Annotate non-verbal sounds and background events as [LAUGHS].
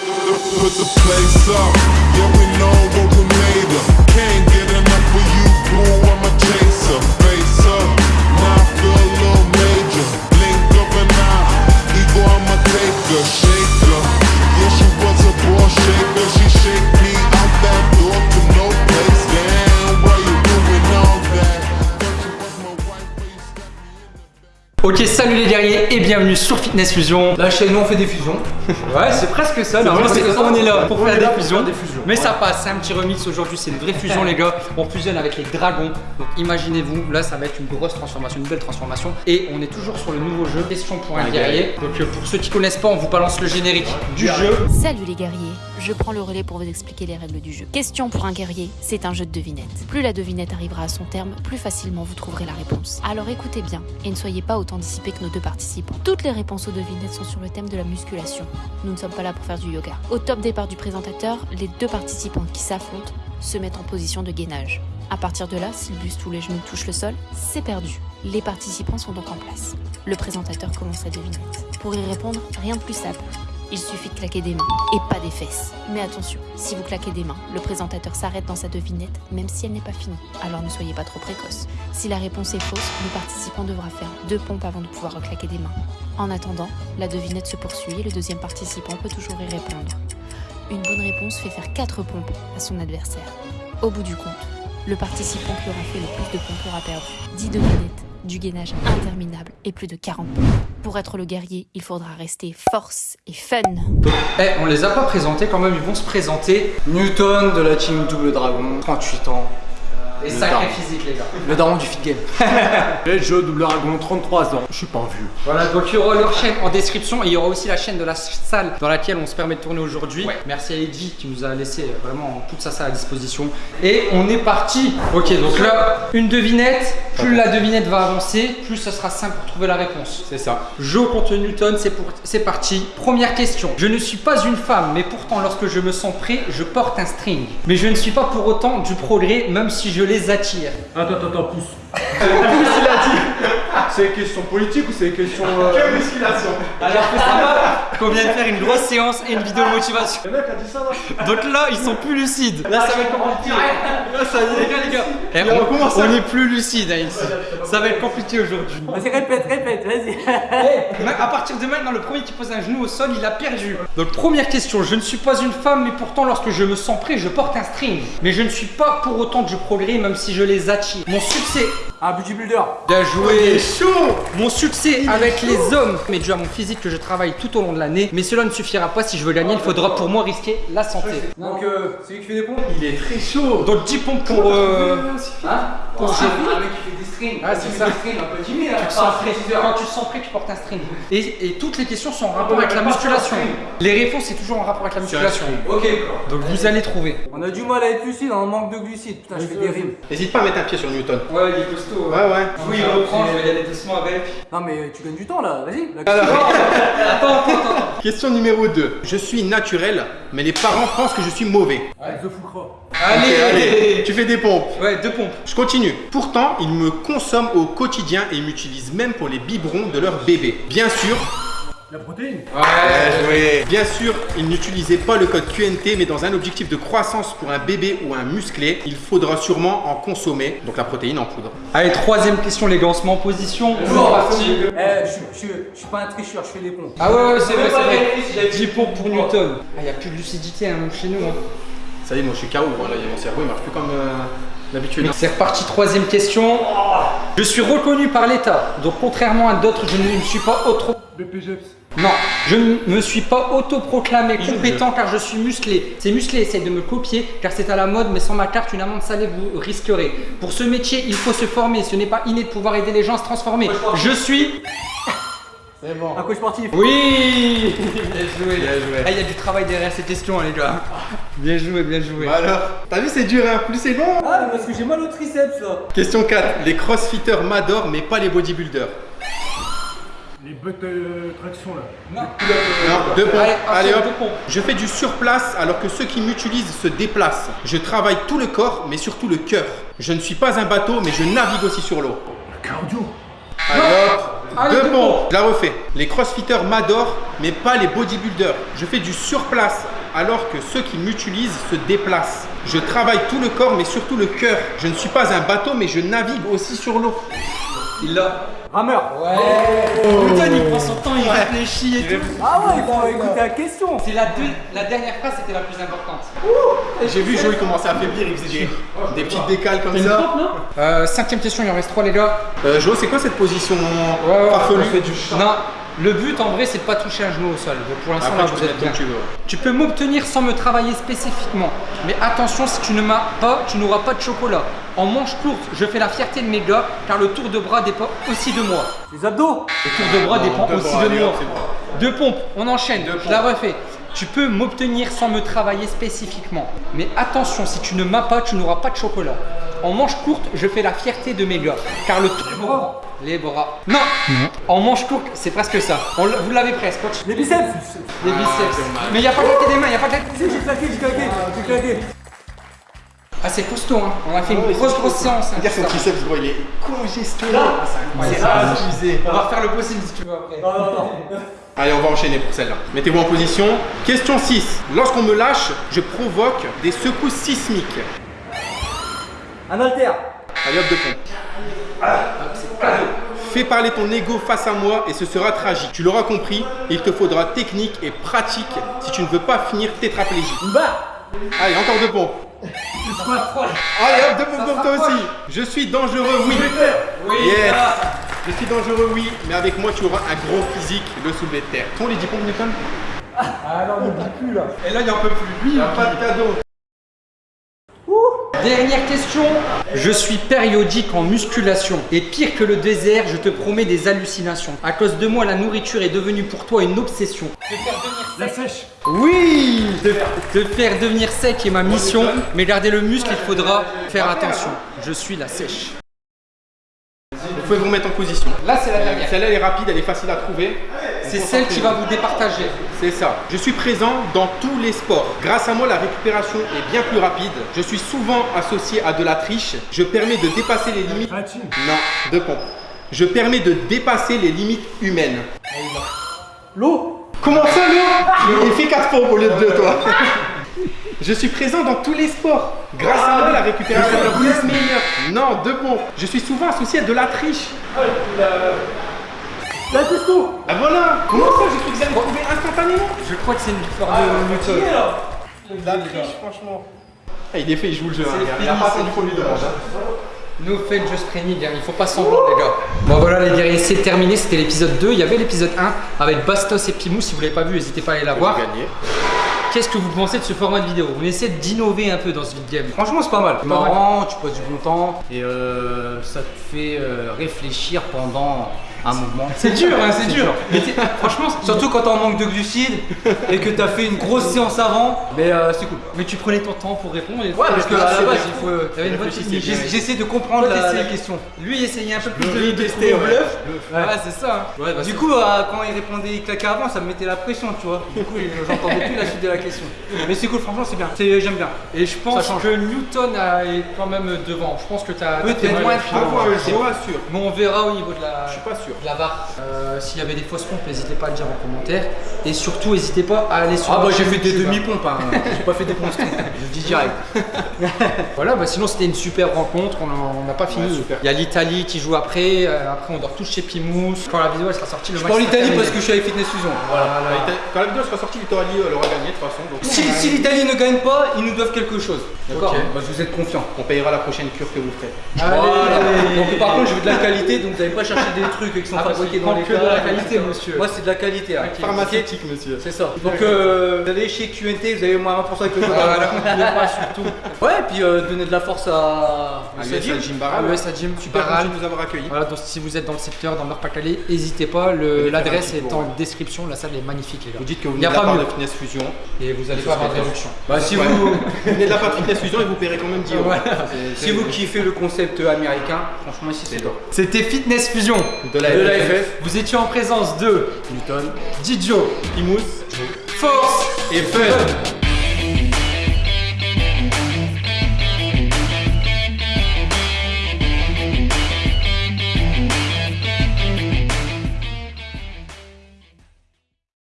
Put the place up. Yeah, we know what we made of. Can't get enough of you, boo. I'm a chaser. Face up. Now I feel a little major. Blink of an eye. Ego, I'm a taker. Shaker. Yeah, she was a ball shaker. She shake me out that door to no place. Damn, why you doing all that? Ok, salut les et bienvenue sur Fitness Fusion. Là, chez nous, on fait des fusions. [LAUGHS] Ouais, c'est presque ça. On est là pour On faire est des là pour fusions. faire des fusions. Mais ça passe, c'est un petit remix aujourd'hui, c'est une vraie fusion [LAUGHS] les gars. On fusionne avec les dragons. Donc imaginez-vous, là ça va être une grosse transformation, une belle transformation. Et on est toujours sur le nouveau jeu Question pour un guerrier. Donc euh, pour ceux qui connaissent pas, on vous balance le générique du jeu. Salut les guerriers, je prends le relais pour vous expliquer les règles du jeu. Question pour un guerrier, c'est un jeu de devinettes. Plus la devinette arrivera à son terme, plus facilement vous trouverez la réponse. Alors écoutez bien et ne soyez pas autant dissipés que nos deux participants. Toutes les réponses aux devinettes sont sur le thème de la musculation. Nous ne sommes pas là pour faire du yoga. Au top départ du présentateur, les deux participants qui s'affrontent se mettent en position de gainage. À partir de là, si le buste ou les genoux touchent le sol, c'est perdu. Les participants sont donc en place. Le présentateur commence la devinette. Pour y répondre, rien de plus simple. Il suffit de claquer des mains et pas des fesses. Mais attention, si vous claquez des mains, le présentateur s'arrête dans sa devinette, même si elle n'est pas finie. Alors ne soyez pas trop précoce. Si la réponse est fausse, le participant devra faire deux pompes avant de pouvoir reclaquer des mains. En attendant, la devinette se poursuit et le deuxième participant peut toujours y répondre. Une bonne réponse fait faire quatre pompes à son adversaire. Au bout du compte, le participant qui aura fait le plus de pompes aura perdu 10 devinettes, du gainage interminable et plus de 40 pompes. Pour être le guerrier, il faudra rester force et fun. Eh, on les a pas présentés quand même, ils vont se présenter. Newton de la team Double Dragon, 38 ans. Et Le sacré daron. physique les gars. Le daron du fit game. [LAUGHS] Et je double dragon 33 ans. Je suis pas vu. Voilà, donc il y aura leur chaîne en description et il y aura aussi la chaîne de la salle dans laquelle on se permet de tourner aujourd'hui. Merci à Edgy qui nous a laissé vraiment toute sa salle à disposition. Et on est parti. Ok, donc là, une devinette. Plus la devinette va avancer, plus ce sera simple pour trouver la réponse. C'est ça. Jeu contre Newton, c'est pour- c'est parti. Première question. Je ne suis pas une femme, mais pourtant lorsque je me sens prêt, je porte un string. Mais je ne suis pas pour autant du progrès, même si je les attire. Attends, attends, attends, pousse. [LAUGHS] pousse, il a dit? C'est une question politique ou c'est une question. Euh... musculation. Alors que ça va qu'on vient de faire une grosse séance et une vidéo de motivation. Le mec a dit ça là Donc là, ils sont plus lucides. Là, ça va être compliqué. Là, ça y est, les gars, les gars. Eh, Il on, est plus lucide, hein, ici. Ça va être compliqué aujourd'hui. Vas-y, répète, répète, vas-y. Eh, à partir de maintenant, le premier qui pose un genou au sol, il a perdu. Donc, première question. Je ne suis pas une femme, mais pourtant, lorsque je me sens prêt, je porte un string. Mais je ne suis pas pour autant du progrès, même si je les attire. Mon succès. Un bodybuilder. Bien joué. Mon succès avec les hommes mais dû à mon physique que je travaille tout au long de l'année. Mais cela ne suffira pas. Si je veux gagner, il faudra pour moi risquer la santé. Donc, euh, c'est lui qui fait des pompes Il est très chaud. Donc 10 pompes pour... euh, Hein Ah, fait des strings. Ah, c'est ça. Des strings un peu timide, hein. tu sens prêt. Quand tu te sens prêt, tu portes un string. Et, et toutes les questions sont en rapport avec la musculation. Les réponses, c'est toujours en rapport avec la musculation. Ok. Donc vous allez trouver. On a du mal à être lucide, on manque de glucides. Putain, je fais des rimes. N'hésite pas à mettre un pied sur Newton. Ouais, il est costaud. Ouais, ouais. Oui, il reprend, je vais y aller doucement avec. Non, mais tu gagnes du temps là, vas-y. [LAUGHS] Attends, attends, attends. Question numéro 2. Je suis naturel, mais les parents pensent que je suis mauvais. The Foucra. Allez, Allez, tu fais des pompes. Ouais, deux pompes. Je continue. Pourtant, ils me consomment au quotidien et m'utilisent même pour les biberons de leur bébé. Bien sûr. La protéine. Bien joué. Bien sûr, ils n'utilisaient pas le code QNT, mais dans un objectif de croissance pour un bébé ou un musclé, il faudra sûrement en consommer, donc la protéine en poudre. Allez, troisième question, les gars, on se met en position. C'est parti. Eh, je suis- je suis- je suis pas un tricheur, je fais des pompes. Ah ouais, ouais, c'est vrai, c'est vrai. vérifié si j'avais 10 pompes pour Newton. Ah, il n'y a plus de lucidité hein, même chez nous. hein. Ça y est, moi je suis KO, voilà, mon cerveau il marche plus comme euh, d'habitude. C'est reparti, troisième question. Je suis reconnu par l'État, donc contrairement à d'autres, je ne me suis pas auto... Non, je ne me suis pas autoproclamé compétent car je suis musclé. Ces musclés essayent de me copier car c'est à la mode, mais sans ma carte, une amende salée vous risquerez. Pour ce métier, il faut se former. Ce n'est pas inné de pouvoir aider les gens à se transformer. Je suis. C'est bon. Un coach sportif. Oui Bien joué, bien joué. Ah, Il y a du travail derrière ces questions, hein, les gars. Bien joué, bien joué. Bah alors, t'as vu c'est dur hein, plus c'est long Ah, mais parce que j'ai mal au triceps là. Question 4. Les crossfitters m'adorent mais pas les bodybuilders. Les bottes de traction là. Non. Non, deux pompes. Allez, Allez, hop. deux. Je fais du surplace alors que ceux qui m'utilisent se déplacent. Je travaille tout le corps mais surtout le cœur. Je ne suis pas un bateau mais je navigue aussi sur l'eau. Cardio. Allez hop. Allez, Deux deux pompes. Je la refais. Les crossfitters m'adorent, mais pas les bodybuilders. Je fais du surplace, alors que ceux qui m'utilisent se déplacent. Je travaille tout le corps, mais surtout le cœur. Je ne suis pas un bateau, mais je navigue aussi sur l'eau. Il l'a. Rameur. Putain, il prend son temps, il réfléchit et tout. Ah ouais, il faut écouter la question. C'est la, deux- la dernière phrase, c'était la plus importante. J'ai vu Joey commencer à faiblir, il faisait des, des petites décales comme ça. Euh, cinquième question, il en reste trois, les gars. Euh, Jo, c'est quoi cette position farfelue Non, le but en vrai, c'est de pas toucher un genou au sol. Donc, pour l'instant, là, tu vous peux êtes bien. tu veux. Tu peux m'obtenir sans me travailler spécifiquement. Mais attention, si tu ne m'as pas, tu n'auras pas de chocolat. En manche courte, je fais la fierté de mes gars, car le tour de bras dépend aussi de moi. Les abdos. Le tour de bras dépend aussi bras, de moi. Deux pompes, on enchaîne. Deux Je la refais. Tu peux m'obtenir sans me travailler spécifiquement. Mais attention, si tu ne m'as pas, tu n'auras pas de chocolat. En manche courte, je fais la fierté de mes gars. Car le de bras. Les bras. Non, En manche courte, c'est presque ça. On vous l'avez presque. coach. Les biceps. Les biceps. Mais il n'y a pas claqué des mains, il n'y a pas claqué. Si, j'ai claqué, j'ai claqué, j'ai claqué. Ah, c'est costaud, hein. On a fait une grosse, grosse séance. hein, Regarde son triceps, gros, il est congestionné. C'est abusé. On va refaire le possible si tu veux après. Non, non, non. Allez, on va enchaîner pour celle-là. Mettez-vous en position. Question 6. Lorsqu'on me lâche, je provoque des secousses sismiques. Un haltère. Allez hop de pompe. Fais parler ton ego face à moi et ce sera tragique. Tu l'auras compris, il te faudra technique et pratique si tu ne veux pas finir tétraplégique. Barre. Allez, encore deux pompes. Allez hop, deux pompes pour toi aussi. Je suis dangereux, oui. Yes. Je suis dangereux, oui, mais avec moi tu auras un gros physique, le soulevé de terre. Ton les 10 pompes Newton? Ah non, n'oublie plus là. Et là, il en peut plus. Il n'y a pas de cadeau. Dernière question. Je suis périodique en musculation. Et pire que le désert, je te promets des hallucinations. À cause de moi, la nourriture est devenue pour toi une obsession. La sèche. Oui Te, te faire devenir sec est ma mission. Mais garder le muscle, il faudra faire attention. Je suis la sèche. Vous pouvez vous mettre en position. Là, c'est la dernière. Celle-là, elle est rapide, elle est facile à trouver. C'est celle qui va vous départager. C'est ça. Je suis présent dans tous les sports. Grâce à moi, la récupération est bien plus rapide. Je suis souvent associé à de la triche. Je permets de dépasser les limites. Non, deux pompes. Je permets de dépasser les limites humaines. L'eau. Comment ça, non Il fait 4 pompes au lieu de 2, toi. [LAUGHS] Je suis présent dans tous les sports. Grâce à moi, la récupération est plus meilleure. Non, deux pompes. Je suis souvent associé à de la triche. La testo. Ah voilà Comment ça J'ai cru que vous allez trouver instantanément? Je crois que c'est une victoire de Newton. La triche, franchement. Ah, il est fait, il joue le jeu. hein. Il a pas qu'on lui demande. hein. No fake just training, hein. il faut pas semblant les gars. Bon voilà les guerriers, c'est terminé, c'était l'épisode 2. Il y avait l'épisode 1 avec Bastos et Pimou, si vous l'avez pas vu, n'hésitez pas à aller la voir. Gagné. Qu'est-ce que vous pensez de ce format de vidéo On essaie d'innover un peu dans ce vide game. Franchement, c'est pas mal. Marrant, tu passes du bon temps et euh, ça te fait euh, réfléchir pendant un mouvement. C'est dur, hein, c'est dur. Mais franchement, Surtout quand t'es en manque de glucides et que t'as fait une grosse séance avant, mais euh, c'est cool. mais tu prenais ton temps pour répondre. Et Ouais, parce que à la base, il faut. T'avais une bonne technique. J'essaie de comprendre Toi, la, question. Lui il essayait un peu plus de, de tester, ouais. bluff. Ouais. Ouais, c'est ça. hein. Ouais, bah, Du coup, euh, quand il répondait, il claquait avant, ça me mettait la pression, tu vois. Du coup, j'entendais plus la suite de la question. Mais c'est cool, franchement, c'est bien. C'est- J'aime bien. Et je pense Ça change. que Newton est quand même devant. Je pense que t'as Peut-être, moins je pas sûr. Mais on verra au niveau de la, Je suis pas sûr. De la. Euh, S'il y avait des fausses pompes, n'hésitez pas à le dire en commentaire. Et surtout, n'hésitez pas à aller sur Ah bah j'ai fait des demi-pompes, hein. [LAUGHS] j'ai pas fait des pompes je le dis direct. [LAUGHS] Voilà, bah sinon c'était une super rencontre, on n'a pas fini. Ouais. Il y a l'Italie qui joue après, euh, après on dort tous chez Pimous. Quand la vidéo elle sera sortie, le Je match sera l'Italie parce que je suis avec Fitness Fusion. Voilà. Quand la vidéo sera sortie, l'Italie elle aura gagné de toute façon. Donc Si, si l'Italie ne gagne pas, ils nous doivent quelque chose. D'accord. Bah, Vous êtes confiants. on payera la prochaine cure que vous ferez. Voilà. Donc par contre, je veux de la qualité, donc vous n'allez pas chercher des trucs qui sont Ah, fabriqués parce dans qu'on les prend que de la qualité, monsieur. Moi, c'est de la qualité. hein. Pharmaceutique, monsieur. C'est ça. Donc euh, vous allez chez QNT, vous avez moins 20% avec le pas surtout. Ouais, et puis euh, donner de la force à, À à l'US Sadim. Jim Barral. ouais, ça Jim, Super Baral. content de nous avoir accueillis. Voilà, donc si vous êtes dans le secteur, dans le Nord-Pas-Calais, n'hésitez pas, faire l'adresse est en description, la salle est magnifique les gars. Vous dites que vous venez de la pas part de Fitness Fusion. Et vous allez avoir de réduction. Bah, si vous, venez de la part de Fitness Fusion et vous paierez quand même 10 euros. Si vous kiffez le concept américain, franchement ici c'est top. C'était Fitness Fusion. De la De Vous étiez en présence de Newton. Didio, Imous Force et Fun.